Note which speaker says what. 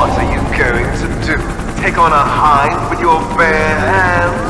Speaker 1: What are you going to do? Take on a hind with your